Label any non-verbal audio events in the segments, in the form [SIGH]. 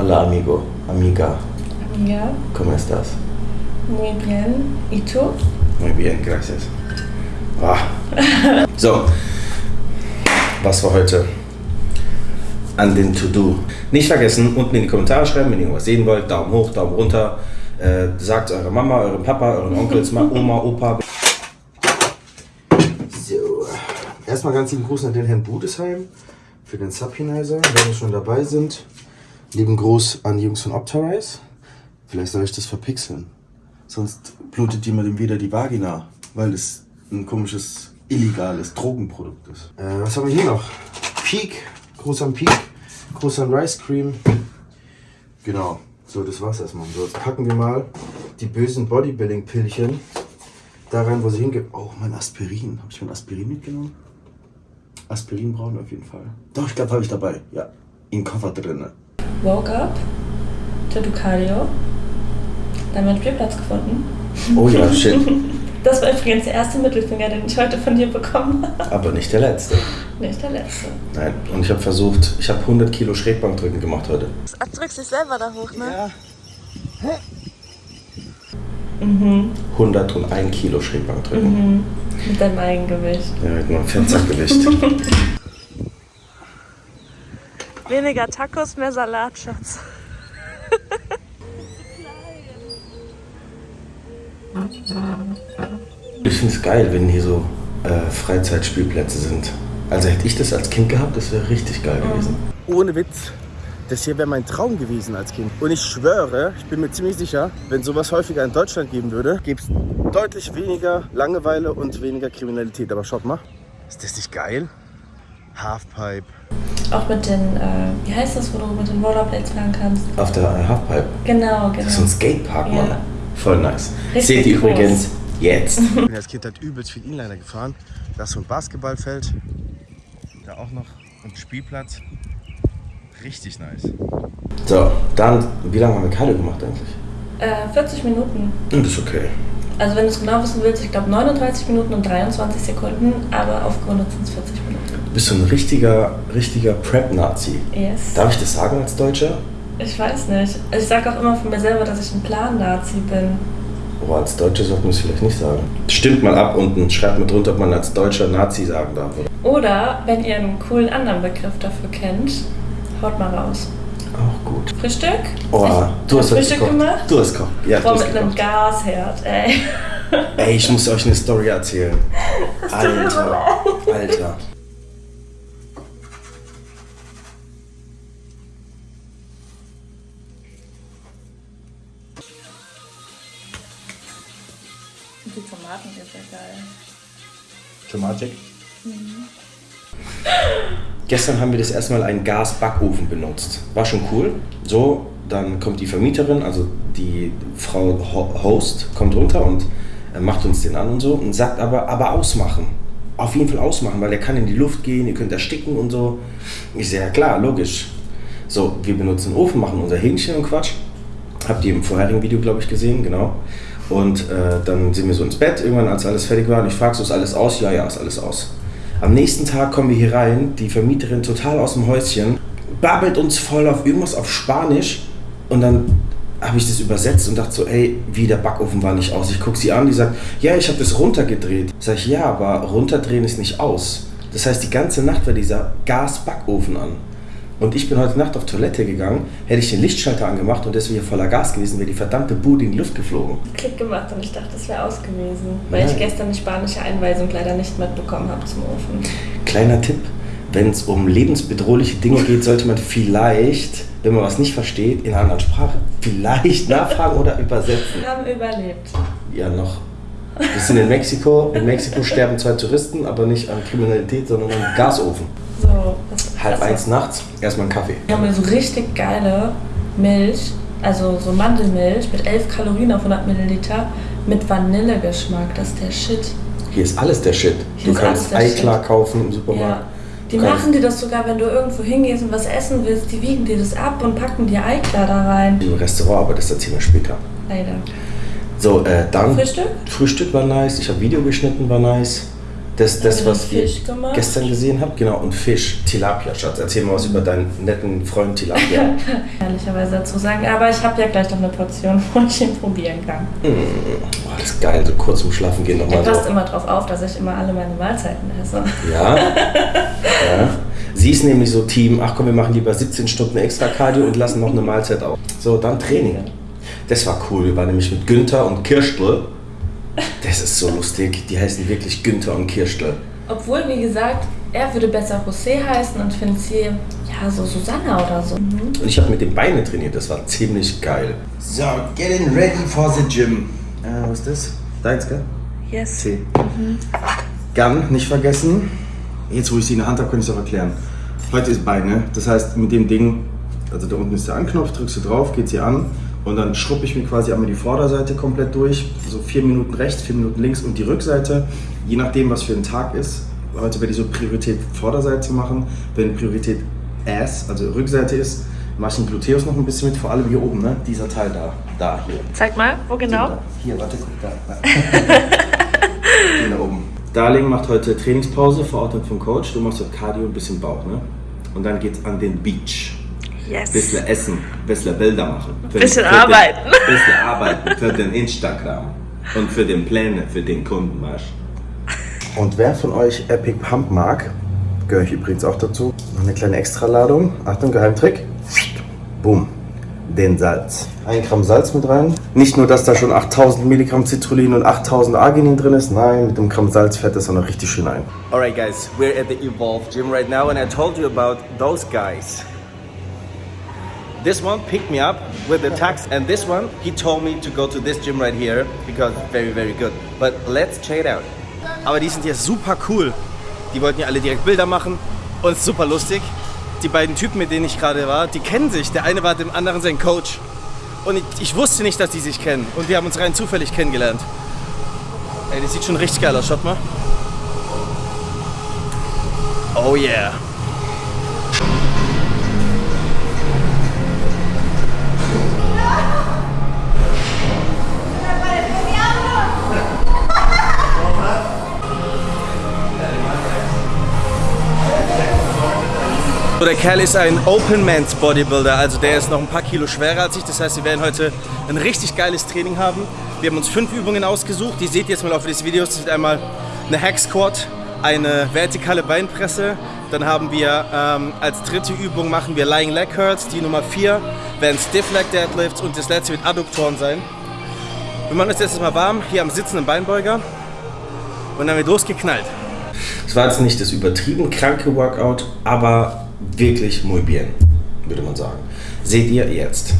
Hola amigo, amiga, Amiga, ¿cómo estás? muy bien. ¿Y tú? Muy bien, gracias. Ah. [LAUGHS] So, was war heute an den To-Do? Nicht vergessen, unten in die Kommentare schreiben, wenn ihr irgendwas sehen wollt. Daumen hoch, Daumen runter. Äh, sagt eurer Mama, eurem Papa, euren Onkels, Ma- Oma, Opa. So, erstmal ganz lieben Gruß an den Herrn Budesheim für den Subhinizer, wenn wir schon dabei sind. Lieben Gruß an die Jungs von Optarize. Vielleicht soll ich das verpixeln. Sonst blutet jemandem wieder die Vagina, weil es ein komisches, illegales Drogenprodukt ist. Äh, was haben wir hier noch? Peak, Gruß an Peak, Gruß an Rice Cream. Genau, so das war's erstmal. So, jetzt packen wir mal die bösen Bodybuilding-Pillchen da rein, wo sie hingehen. Oh, mein Aspirin. Habe ich mein Aspirin mitgenommen? Aspirin brauchen auf jeden Fall. Doch, ich glaube, habe ich dabei. Ja, im Koffer drin. Woke up, to do Cardio, dann meinen Spielplatz gefunden. Oh ja, [LAUGHS] shit. Das war übrigens der erste Mittelfinger, den ich heute von dir bekommen habe. Aber nicht der letzte. Nicht der letzte. Nein, und ich habe versucht, ich habe 100 Kilo Schrägbankdrücken gemacht heute. Drückst dich selber da hoch, ne? Ja. Mhm. 101 Kilo Schrägbankdrücken. Mhm. Mit deinem Eigengewicht. Ja, mit meinem Fenstergewicht. [LAUGHS] Weniger Tacos, mehr Salat, Schatz. Ich finde es geil, wenn hier so äh, Freizeitspielplätze sind. Also hätte ich das als Kind gehabt, das wäre richtig geil gewesen. Ohne Witz, das hier wäre mein Traum gewesen als Kind. Und ich schwöre, ich bin mir ziemlich sicher, wenn sowas häufiger in Deutschland geben würde, gäbe es deutlich weniger Langeweile und weniger Kriminalität. Aber schaut mal, ist das nicht geil? Halfpipe. Auch mit den, äh, wie heißt das, wo du mit den Rollerblades fahren kannst? Auf der Halfpipe. Genau, genau. Das ist so ein Skatepark, Ja. Mann. Voll nice. Richtig Seht ihr groß. übrigens jetzt. [LAUGHS] Ich bin als Kind halt übelst viel Inliner gefahren. Da ist so ein Basketballfeld. Da auch noch ein Spielplatz. Richtig nice. So, dann, wie lange haben wir Cardio gemacht eigentlich? Äh, 40 Minuten. Und das ist okay. Also wenn du es genau wissen willst, ich glaube 39 Minuten und 23 Sekunden, aber auf Grund sind es 40 Minuten. Du bist so ein richtiger, richtiger Prep-Nazi. Yes. Darf ich das sagen als Deutscher? Ich weiß nicht. Ich sage auch immer von mir selber, dass ich ein Plan-Nazi bin. Oh, als Deutscher sollte man es vielleicht nicht sagen. Stimmt mal ab unten, schreibt mal drunter, ob man als Deutscher Nazi sagen darf. Oder? Oder wenn ihr einen coolen anderen Begriff dafür kennt, haut mal raus. Auch gut. Frühstück? Oh, ich, du hast Frühstück gekocht. gemacht? Du hast gekocht. Ja, Boah, mit einem gekocht. Gasherd, ey. Ey, ich muss euch eine Story erzählen. [LAUGHS] Alter, Alter. Die Tomaten sind ja geil. Tomatik. [LAUGHS] Gestern haben wir das erstmal einen Gasbackofen benutzt. War schon cool. So, dann kommt die Vermieterin, also die Frau Ho- Host, kommt runter und äh, macht uns den an und so und sagt aber, aber ausmachen. Auf jeden Fall ausmachen, weil der kann in die Luft gehen, ihr könnt ersticken und so. Ich sehe, ja klar, logisch. So, wir benutzen den Ofen, machen unser Hähnchen und Quatsch. Habt ihr im vorherigen Video, glaube ich, gesehen, genau. Und äh, dann sind wir so ins Bett, irgendwann, als alles fertig war. Und ich frage so, ist alles aus? Ja, ja, ist alles aus. Am nächsten Tag kommen wir hier rein, die Vermieterin total aus dem Häuschen, babbelt uns voll auf irgendwas auf Spanisch. Und dann habe ich das übersetzt und dachte so, ey, wie der Backofen war nicht aus. Ich gucke sie an, die sagt, ja, ich habe das runtergedreht. Sag ich, ja, aber runterdrehen ist nicht aus. Das heißt, die ganze Nacht war dieser Gasbackofen an. Und ich bin heute Nacht auf Toilette gegangen, hätte ich den Lichtschalter angemacht und deswegen voller Gas gewesen, wäre die verdammte Bude in die Luft geflogen. Klick gemacht und ich dachte, das wäre aus gewesen. Weil Nein. ich gestern die spanische Einweisung leider nicht mitbekommen habe zum Ofen. Kleiner Tipp, wenn es um lebensbedrohliche Dinge geht, sollte man vielleicht, wenn man was nicht versteht, in einer anderen Sprache vielleicht nachfragen oder übersetzen. Wir [LAUGHS] haben überlebt. Ja, noch. Wir sind in Mexiko. In Mexiko sterben zwei Touristen, aber nicht an Kriminalität, sondern am Gasofen. So, Halb das- eins nachts, erstmal einen Kaffee. Wir haben hier so richtig geile Milch, also so Mandelmilch mit 11 Kalorien auf 100 Milliliter mit Vanillegeschmack. Das ist der Shit. Hier ist alles der Shit. Hier du kannst Eiklar Shit. kaufen im Ja. Supermarkt. Die Du kannst- machen dir das sogar, wenn du irgendwo hingehst und was essen willst. Die wiegen dir das ab und packen dir Eiklar da rein. Im Restaurant, aber das erzählen wir später. Leider. So, äh, dann. Frühstück? Frühstück war nice. Ich habe Video geschnitten, war nice. Das, das was ihr gestern gesehen habt, genau, und Fisch, Tilapia, Schatz. Erzähl mal was über deinen netten Freund Tilapia. [LAUGHS] Ehrlicherweise dazu sagen. Aber ich habe ja gleich noch eine Portion, [LAUGHS] wo ich ihn probieren kann. Boah, das ist geil, so kurz zum Schlafen gehen nochmal passt so. immer drauf auf, dass ich immer alle meine Mahlzeiten esse. Ja? ja. Sie ist nämlich so Team, ach komm, wir machen lieber 17 Stunden extra Cardio und lassen noch eine Mahlzeit auf. So, dann Training. Das war cool. Wir waren nämlich mit Günther und Kirstl. Das ist so lustig. Die heißen wirklich Günther und Kirstl. Obwohl, wie gesagt, er würde besser José heißen und findet sie, ja, so Susanna oder so. Und ich habe mit den Beinen trainiert. Das war ziemlich geil. So, getting ready for the gym. Äh, was ist das? Deins, gell? Yes. C. Gun, nicht vergessen. Jetzt, wo ich sie in der Hand habe, kann ich es auch erklären. Heute ist Beine. Das heißt, mit dem Ding, also da unten ist der Anknopf, drückst du drauf, geht sie an und dann schruppe ich mir quasi einmal die Vorderseite komplett durch. So vier Minuten rechts, vier Minuten links und die Rückseite. Je nachdem, was für ein Tag ist. Heute werde ich so Priorität Vorderseite machen. Wenn Priorität Ass, also Rückseite ist, mache ich den Gluteus noch ein bisschen mit, vor allem hier oben, ne? Dieser Teil da. Da, hier. Zeig mal, wo genau? Hier, warte, guck da. Hier [LAUGHS] da oben. Darling macht heute Trainingspause, verordnet vom Coach. Du machst heute Cardio, ein bisschen Bauch, ne? Und dann geht's an den Beach. Yes. Bisschen essen, bisschen Bilder machen. Für Bisschen den, arbeiten. [LAUGHS] Den, bisschen arbeiten für den Instagram. Und für den Pläne, für den Kunden, weißt Und wer von euch Epic Pump mag, gehöre ich übrigens auch dazu. Noch eine kleine Extraladung. Achtung, Geheimtrick. Boom. Den Salz. Ein Gramm Salz mit rein. Nicht nur, dass da schon 8000 Milligramm Citrullin und 8000 Arginin drin ist, nein, mit dem Gramm Salz fährt das auch noch richtig schön ein. Alright guys, we're at the Evolve Gym right now and I told you about those guys. This one picked me up with the tax and this one, he told me to go to this gym right here because very, very good. But let's check it out. Aber die sind ja super cool. Die wollten ja alle direkt Bilder machen und super lustig. Die beiden Typen, mit denen ich gerade war, die kennen sich. Der eine war dem anderen sein Coach. Und ich, ich wusste nicht, dass die sich kennen. Und wir haben uns rein zufällig kennengelernt. Ey, das sieht schon richtig geil aus. Schaut mal. Oh yeah. So, der Kerl ist ein Open Man's Bodybuilder, also der ist noch ein paar Kilo schwerer als ich. Das heißt, wir werden heute ein richtig geiles Training haben. Wir haben uns fünf Übungen ausgesucht. Die seht ihr jetzt mal auf des Videos. Das ist einmal eine Hack Squat, eine vertikale Beinpresse. Dann haben wir ähm, als dritte Übung machen wir Lying Leg Curls. Die Nummer vier werden Stiff Leg Deadlifts und das letzte wird Adduktoren sein. Wir machen uns jetzt mal warm hier am sitzenden Beinbeuger und dann wird losgeknallt. Es war jetzt nicht das übertrieben kranke Workout, aber wirklich muy bien, würde man sagen. Seht ihr jetzt.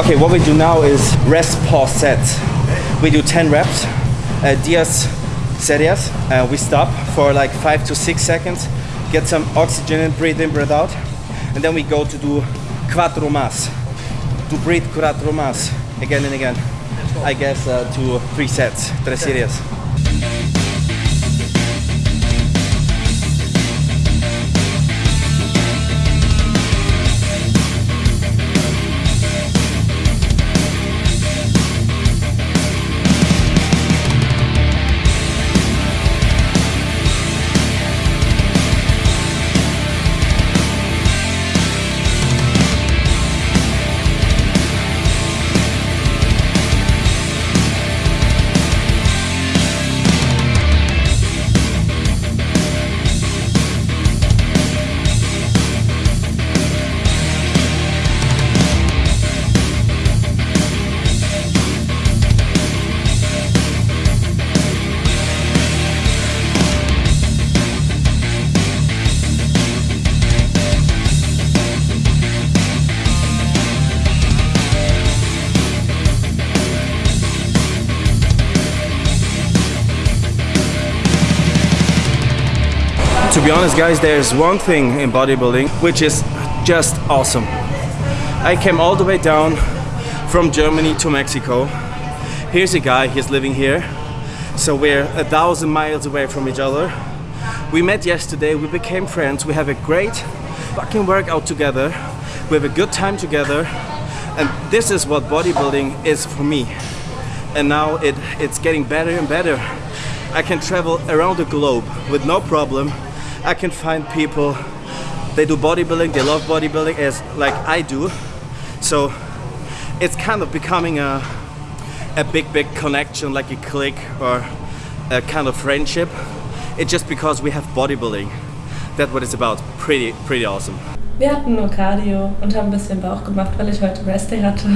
Okay, what we do now is rest pause set. We do 10 reps, uh, dias serias. Uh, we stop for like five to six seconds, get some oxygen in, breathe in, breathe out, and then we go to do quattro mas. To breathe quattro mas again and again. I guess uh, to three sets, tres series. To be honest, guys, there's one thing in bodybuilding which is just awesome. I came all the way down from Germany to Mexico. Here's a guy, he's living here. So we're a thousand miles away from each other. We met yesterday, we became friends, we have a great fucking workout together. We have a good time together. And this is what bodybuilding is for me. And now it, it's getting better and better. I can travel around the globe with no problem. I can find people, they do bodybuilding, they love bodybuilding as like I do. So it's kind of becoming a, a big, big connection, like a clique or a kind of friendship. It's just because we have bodybuilding. That's what it's about. Pretty, pretty awesome. Wir hatten nur Cardio und haben ein bisschen Bauch gemacht, weil ich heute Rest Day hatte.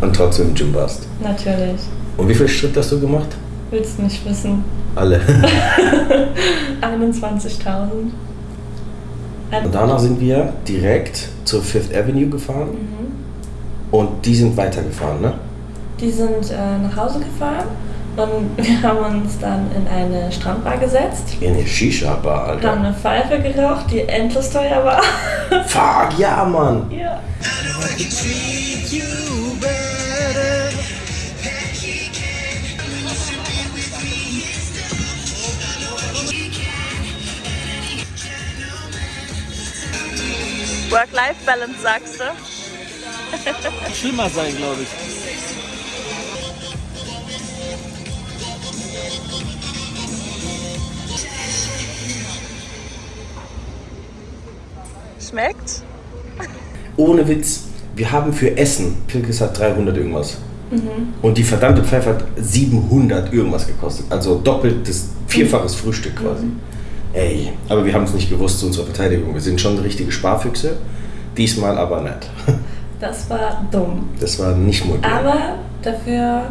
Und trotzdem im Gym warst. Natürlich. Und wie viel Schritt hast du gemacht? Willst du nicht wissen? Alle. [LAUGHS] 21.000. Und danach sind wir direkt zur Fifth Avenue gefahren. Und die sind weitergefahren, ne? Die sind äh, nach Hause gefahren und [LAUGHS] wir haben uns dann in eine Strandbar gesetzt, In eine Shisha-Bar, haben Alter. eine Pfeife geraucht, die endlos teuer war. Fuck, ja, Mann. ja. Work-Life-Balance sagst du? Schlimmer sein, glaube ich. Schmeckt? Ohne Witz, wir haben für Essen, Pilkes hat 300 irgendwas. Und die verdammte Pfeife hat 700 irgendwas gekostet. Also doppeltes, vierfaches Frühstück quasi. Ey, aber wir haben es nicht gewusst zu unserer Verteidigung. Wir sind schon richtige Sparfüchse. Diesmal aber nicht. [LAUGHS] Das war dumm. Das war nicht modern. Aber dafür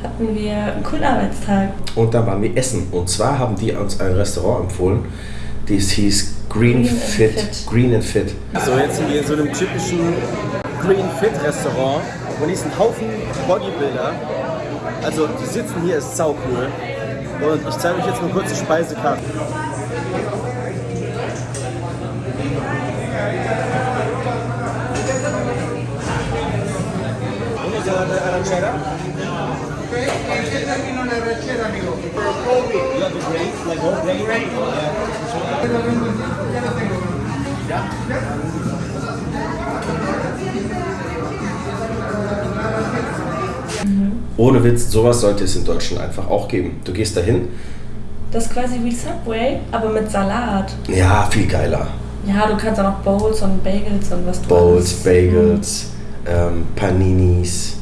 hatten wir einen coolen Arbeitstag. Und dann waren wir essen. Und zwar haben die uns ein Restaurant empfohlen, das hieß Green, Green Fit. Fit. Green and Fit. So, jetzt sind wir in so einem typischen Green Fit Restaurant. Und hier ist ein Haufen Bodybuilder. Also, die sitzen hier, ist sau cool. Und ich zeige euch jetzt mal kurz die Speisekarte. Ohne Witz, sowas sollte es in Deutschland einfach auch geben. Du gehst dahin, Das ist quasi wie Subway, aber mit Salat. ja, viel geiler. Ja, du kannst auch noch Bowls und Bagels und was du Bowls, alles- Bagels, ähm, Paninis,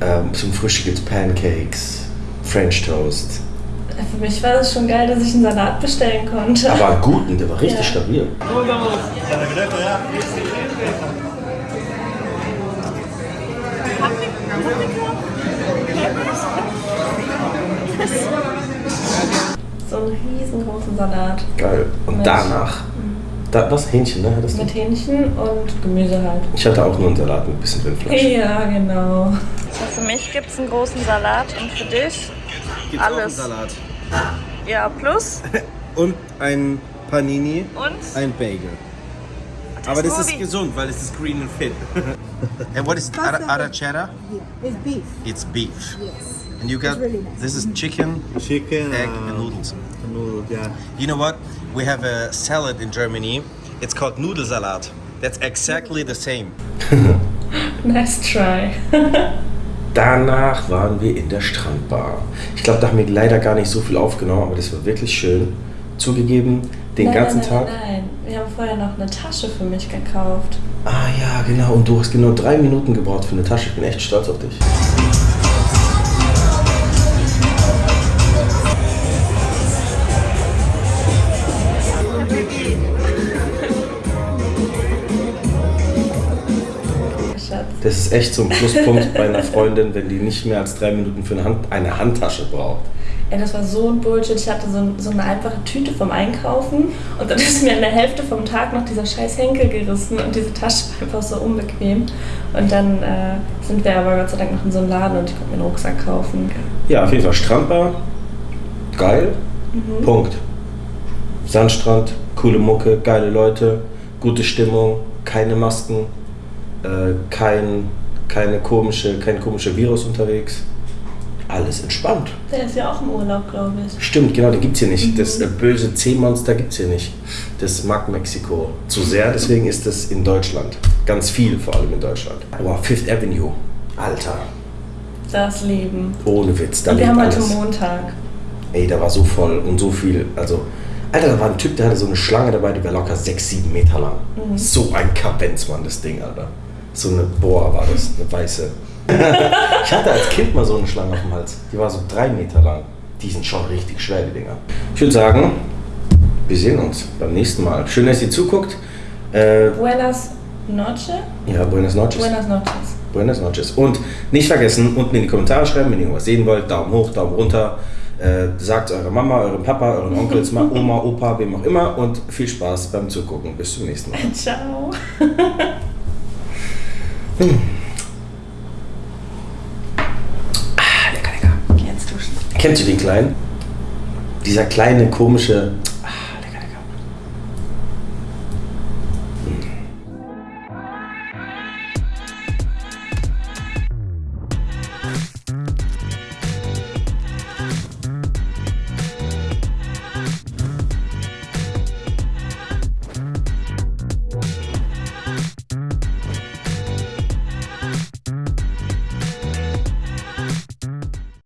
ähm, zum Frühstück gibt's Pancakes, French Toast. Für mich war das schon geil, dass ich einen Salat bestellen konnte. Aber guten, der war richtig Ja. stabil. So einen riesengroßen Salat. Geil. Und Mit- danach, da, was? Hähnchen, ne? Hattest du? Mit Hähnchen und Gemüse halt. Ich hatte auch nur einen Salat mit ein bisschen Rindfleisch. Ja, genau. So, für mich gibt es einen großen Salat und für dich Gibt's Alles. Auch einen Salat. ja plus [LAUGHS] Und ein Panini, und ein Bagel. Aber das ist gesund, weil es ist green and fit. [LAUGHS] and what is ara- arrachera? It's beef. It's beef. Yes. And you got, really nice. this is chicken, Chicken, egg uh, and noodles. noodles, yeah. You know what? We have a salad in Germany. It's called Nudelsalat. That's exactly the same. [LAUGHS] Nice try. [LAUGHS] Danach waren wir in der Strandbar. Ich glaube, da haben wir leider gar nicht so viel aufgenommen, aber das war wirklich schön. Zugegeben, den nein, ganzen nein, Tag. Nein, nein, wir haben vorher noch eine Tasche für mich gekauft. Ah ja, genau. Und du hast genau drei Minuten gebraucht für eine Tasche. Ich bin echt stolz auf dich. Das ist echt so ein Pluspunkt bei einer Freundin, wenn die nicht mehr als drei Minuten für eine, Hand, eine Handtasche braucht. Ey, das war so ein Bullshit. Ich hatte so, so eine einfache Tüte vom Einkaufen und dann ist mir in der Hälfte vom Tag noch dieser scheiß Henkel gerissen und diese Tasche war einfach so unbequem. Und dann äh, sind wir aber Gott sei Dank noch in so einem Laden und ich konnte mir einen Rucksack kaufen. Ja, auf jeden Fall Strandbar. Geil. Punkt. Sandstrand, coole Mucke, geile Leute, gute Stimmung, keine Masken, äh, kein, keine komische, kein komischer Virus unterwegs. Alles entspannt. Der ist ja auch im Urlaub, glaube ich. Stimmt, genau, den gibt es hier nicht. Das äh, böse C-Monster gibt es hier nicht. Das mag Mexiko zu sehr, deswegen ist das in Deutschland. Ganz viel, vor allem in Deutschland. Aber Fifth Avenue, Alter, Das Leben. ohne Witz, da Und wir haben heute alles. Montag. Ey, da war so voll und so viel. Also, Alter, da war ein Typ, der hatte so eine Schlange dabei, die war locker 6, 7 Meter lang. Mhm. So ein Kabenz, Mann, das Ding, Alter. So eine Boa war das, eine weiße. [LAUGHS] ich hatte als Kind mal so eine Schlange auf dem Hals. Die war so 3 Meter lang. Die sind schon richtig schwer, die Dinger. Ich würde sagen, wir sehen uns beim nächsten Mal. Schön, dass ihr zuguckt. Äh, Buenas Noche? ja, buenas noches. Buenas Noches. Buenas noches. Und nicht vergessen, unten in die Kommentare schreiben, wenn ihr irgendwas sehen wollt. Daumen hoch, Daumen runter. Äh, sagt eurer Mama, eurem Papa, euren Onkels, Ma- [LAUGHS] Oma, Opa, wem auch immer. Und viel Spaß beim Zugucken. Bis zum nächsten Mal. [LAUGHS] Ciao. Ah, lecker, lecker. Geh jetzt duschen. Kennst du den Kleinen? Dieser kleine, komische